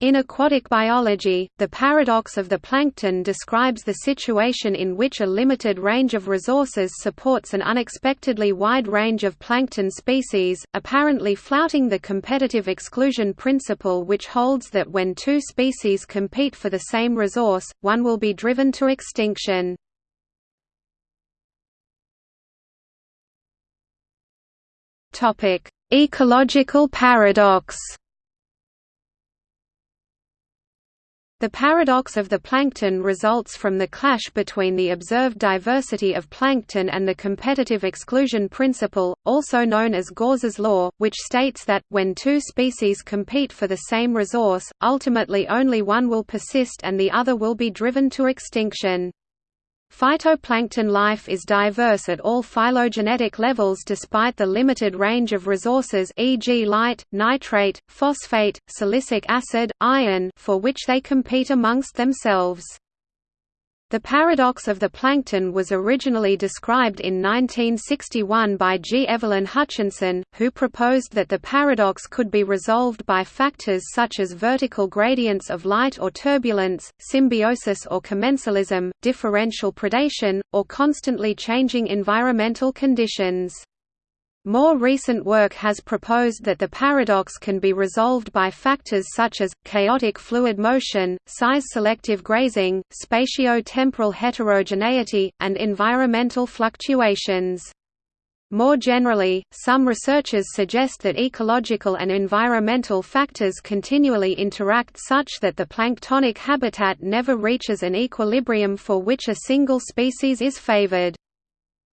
In aquatic biology, the paradox of the plankton describes the situation in which a limited range of resources supports an unexpectedly wide range of plankton species, apparently flouting the competitive exclusion principle which holds that when two species compete for the same resource, one will be driven to extinction. Ecological paradox The paradox of the plankton results from the clash between the observed diversity of plankton and the competitive exclusion principle, also known as Gause's law, which states that, when two species compete for the same resource, ultimately only one will persist and the other will be driven to extinction. Phytoplankton life is diverse at all phylogenetic levels despite the limited range of resources e.g. light, nitrate, phosphate, silicic acid, iron for which they compete amongst themselves. The paradox of the plankton was originally described in 1961 by G. Evelyn Hutchinson, who proposed that the paradox could be resolved by factors such as vertical gradients of light or turbulence, symbiosis or commensalism, differential predation, or constantly changing environmental conditions. More recent work has proposed that the paradox can be resolved by factors such as, chaotic fluid motion, size-selective grazing, spatio-temporal heterogeneity, and environmental fluctuations. More generally, some researchers suggest that ecological and environmental factors continually interact such that the planktonic habitat never reaches an equilibrium for which a single species is favored.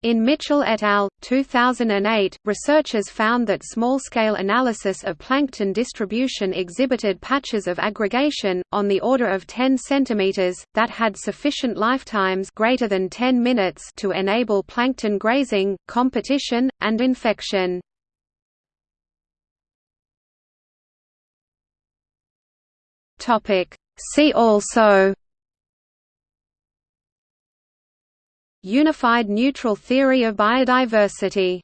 In Mitchell et al. 2008, researchers found that small-scale analysis of plankton distribution exhibited patches of aggregation, on the order of 10 cm, that had sufficient lifetimes greater than 10 minutes to enable plankton grazing, competition, and infection. See also Unified neutral theory of biodiversity